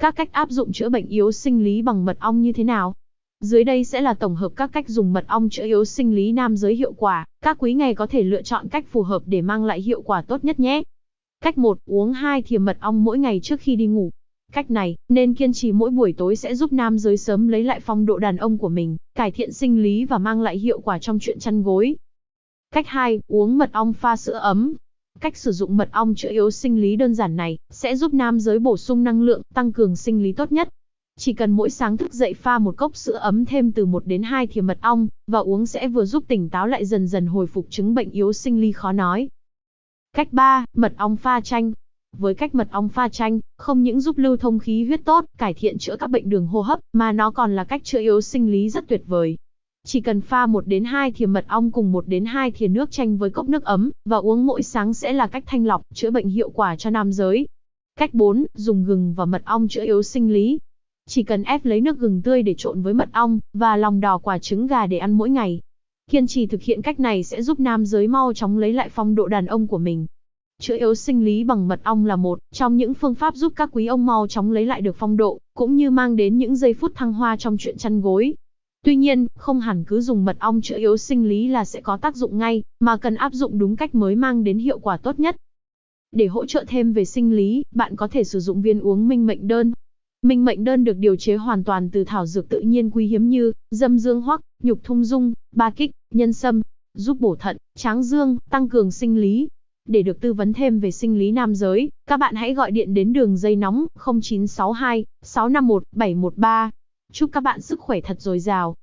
Các cách áp dụng chữa bệnh yếu sinh lý bằng mật ong như thế nào? Dưới đây sẽ là tổng hợp các cách dùng mật ong chữa yếu sinh lý nam giới hiệu quả, các quý ngày có thể lựa chọn cách phù hợp để mang lại hiệu quả tốt nhất nhé. Cách 1, uống 2 thìa mật ong mỗi ngày trước khi đi ngủ. Cách này, nên kiên trì mỗi buổi tối sẽ giúp nam giới sớm lấy lại phong độ đàn ông của mình, cải thiện sinh lý và mang lại hiệu quả trong chuyện chăn gối. Cách 2, uống mật ong pha sữa ấm. Cách sử dụng mật ong chữa yếu sinh lý đơn giản này, sẽ giúp nam giới bổ sung năng lượng, tăng cường sinh lý tốt nhất. Chỉ cần mỗi sáng thức dậy pha một cốc sữa ấm thêm từ 1 đến 2 thìa mật ong, và uống sẽ vừa giúp tỉnh táo lại dần dần hồi phục chứng bệnh yếu sinh lý khó nói. Cách 3, mật ong pha chanh. Với cách mật ong pha chanh, không những giúp lưu thông khí huyết tốt, cải thiện chữa các bệnh đường hô hấp, mà nó còn là cách chữa yếu sinh lý rất tuyệt vời. Chỉ cần pha 1 đến 2 thìa mật ong cùng 1 đến 2 thìa nước chanh với cốc nước ấm, và uống mỗi sáng sẽ là cách thanh lọc, chữa bệnh hiệu quả cho nam giới. Cách 4, dùng gừng và mật ong chữa yếu sinh lý. Chỉ cần ép lấy nước gừng tươi để trộn với mật ong, và lòng đỏ quả trứng gà để ăn mỗi ngày. Kiên trì thực hiện cách này sẽ giúp nam giới mau chóng lấy lại phong độ đàn ông của mình. Chữa yếu sinh lý bằng mật ong là một trong những phương pháp giúp các quý ông mau chóng lấy lại được phong độ, cũng như mang đến những giây phút thăng hoa trong chuyện chăn gối. Tuy nhiên, không hẳn cứ dùng mật ong chữa yếu sinh lý là sẽ có tác dụng ngay, mà cần áp dụng đúng cách mới mang đến hiệu quả tốt nhất. Để hỗ trợ thêm về sinh lý, bạn có thể sử dụng viên uống minh mệnh đơn. Minh mệnh đơn được điều chế hoàn toàn từ thảo dược tự nhiên quý hiếm như dâm dương hoắc, nhục thung dung, ba kích, nhân sâm, giúp bổ thận, tráng dương, tăng cường sinh lý. Để được tư vấn thêm về sinh lý nam giới, các bạn hãy gọi điện đến đường dây nóng 0962 651 713. Chúc các bạn sức khỏe thật dồi dào.